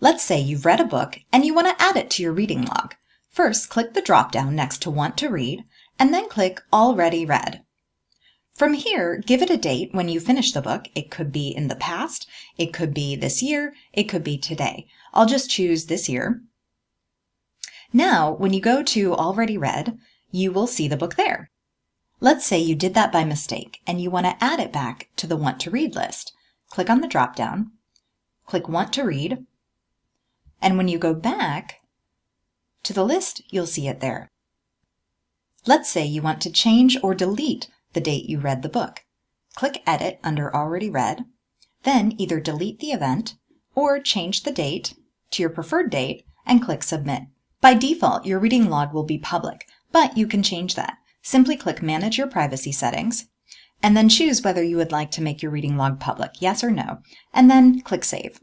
Let's say you've read a book and you want to add it to your reading log. First, click the drop-down next to Want to Read, and then click Already Read. From here, give it a date when you finish the book. It could be in the past, it could be this year, it could be today. I'll just choose this year. Now, when you go to Already Read, you will see the book there. Let's say you did that by mistake and you want to add it back to the Want to Read list. Click on the drop-down, click Want to Read, and when you go back to the list, you'll see it there. Let's say you want to change or delete the date you read the book. Click Edit under Already Read, then either delete the event or change the date to your preferred date and click Submit. By default, your reading log will be public, but you can change that. Simply click Manage Your Privacy Settings, and then choose whether you would like to make your reading log public, yes or no, and then click Save.